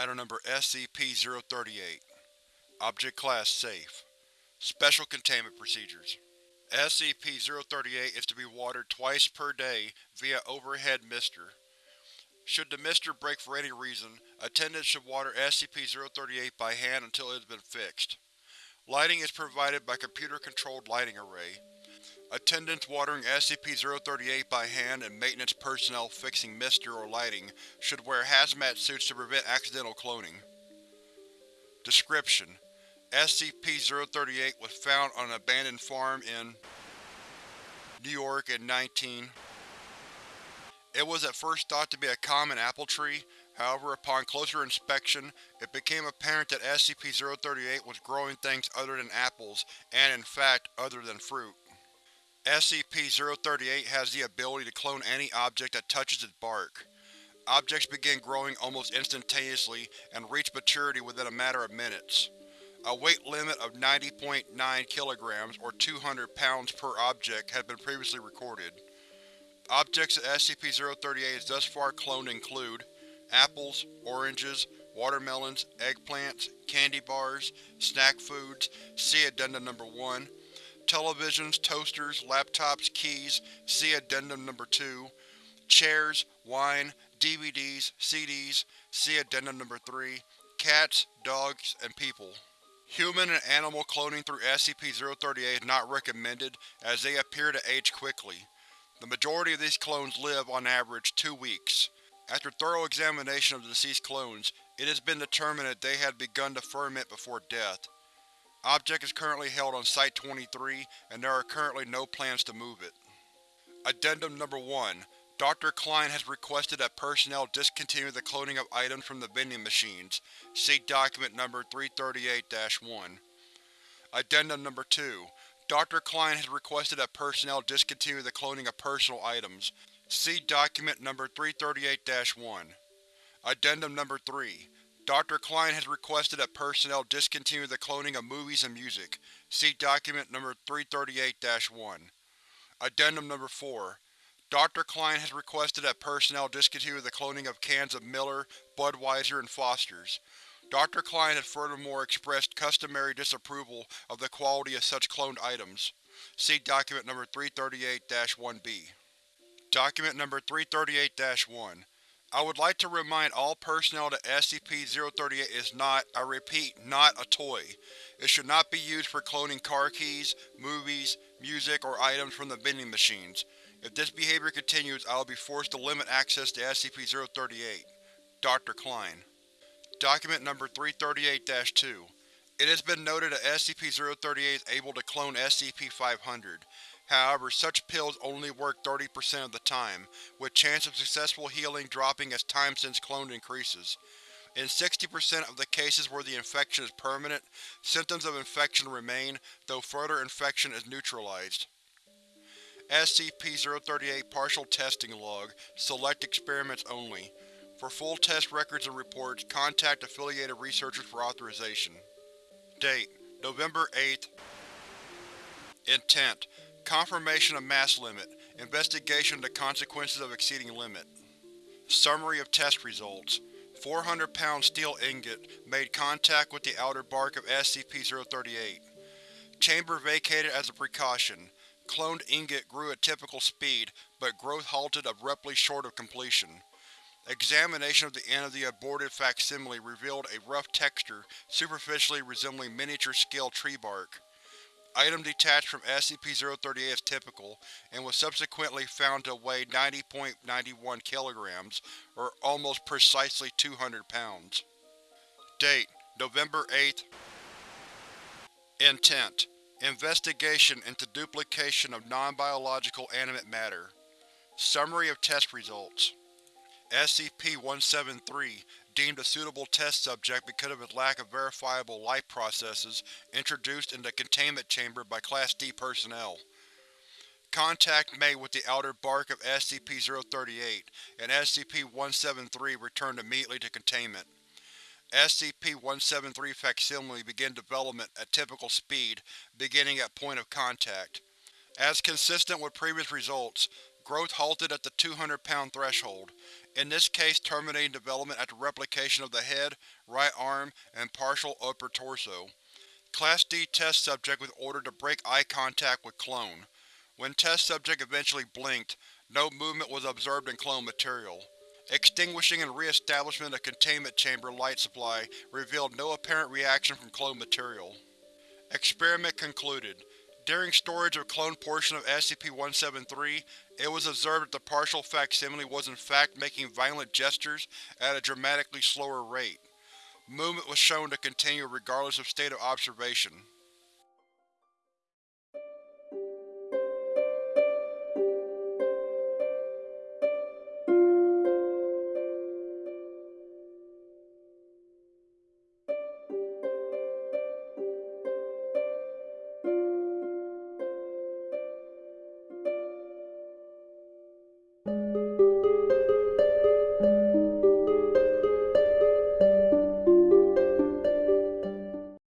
Item Number SCP-038 Object Class Safe Special Containment Procedures SCP-038 is to be watered twice per day via overhead mister. Should the mister break for any reason, attendants should water SCP-038 by hand until it has been fixed. Lighting is provided by computer-controlled lighting array. Attendants watering SCP-038 by hand and maintenance personnel fixing mister or lighting should wear hazmat suits to prevent accidental cloning. Description: SCP-038 was found on an abandoned farm in New York in 19. It was at first thought to be a common apple tree, however upon closer inspection, it became apparent that SCP-038 was growing things other than apples and, in fact, other than fruit. SCP-038 has the ability to clone any object that touches its bark. Objects begin growing almost instantaneously and reach maturity within a matter of minutes. A weight limit of 90.9 kg or 200 pounds per object has been previously recorded. Objects that SCP-038 has thus far cloned include apples, oranges, watermelons, eggplants, candy bars, snack foods, see Addendum Number 1, televisions, toasters, laptops, keys, see Addendum Number 2, chairs, wine, DVDs, CDs, see Addendum Number 3, cats, dogs, and people. Human and animal cloning through SCP-038 is not recommended as they appear to age quickly. The majority of these clones live, on average, two weeks. After thorough examination of the deceased clones, it has been determined that they had begun to ferment before death. Object is currently held on Site-23, and there are currently no plans to move it. Addendum Number 1 Dr. Klein has requested that personnel discontinue the cloning of items from the vending machines. See Document Number 338-1. Addendum Number 2 Dr. Klein has requested that personnel discontinue the cloning of personal items. See Document Number 338-1. Addendum Number 3 Dr. Klein has requested that personnel discontinue the cloning of movies and music. See Document Number 338-1. Addendum Number 4 Dr. Klein has requested that personnel discontinue the cloning of cans of Miller, Budweiser, and Foster's. Dr. Klein has furthermore expressed customary disapproval of the quality of such cloned items. See Document Number 338-1-B. Document Number 338-1 I would like to remind all personnel that SCP-038 is not, I repeat, not a toy. It should not be used for cloning car keys, movies, music, or items from the vending machines. If this behavior continues, I will be forced to limit access to SCP-038. Dr. Klein Document Number 338-2 It has been noted that SCP-038 is able to clone SCP-500. However, such pills only work 30% of the time, with chance of successful healing dropping as time since cloned increases. In 60% of the cases where the infection is permanent, symptoms of infection remain, though further infection is neutralized. SCP-038 Partial Testing Log Select experiments only. For full test records and reports, contact affiliated researchers for authorization. Date: November 8th Intent: Confirmation of mass limit. Investigation of the consequences of exceeding limit. Summary of test results. 400 pound steel ingot made contact with the outer bark of SCP-038. Chamber vacated as a precaution. Cloned ingot grew at typical speed, but growth halted abruptly short of completion. Examination of the end of the aborted facsimile revealed a rough texture superficially resembling miniature-scale tree bark. Item detached from SCP-038 as typical, and was subsequently found to weigh 90.91 kg, or almost precisely 200 pounds. Date: November 8th Intent: Investigation into duplication of non-biological animate matter. Summary of test results SCP-173 deemed a suitable test subject because of its lack of verifiable life processes introduced into the containment chamber by Class D personnel. Contact made with the outer bark of SCP-038, and SCP-173 returned immediately to containment. SCP-173 facsimile began development at typical speed, beginning at point of contact. As consistent with previous results, Growth halted at the 200 pound threshold, in this case terminating development after replication of the head, right arm, and partial upper torso. Class D test subject was ordered to break eye contact with clone. When test subject eventually blinked, no movement was observed in clone material. Extinguishing and re-establishment of containment chamber light supply revealed no apparent reaction from clone material. Experiment concluded. During storage of cloned portion of SCP-173, it was observed that the partial facsimile was in fact making violent gestures at a dramatically slower rate. Movement was shown to continue regardless of state of observation.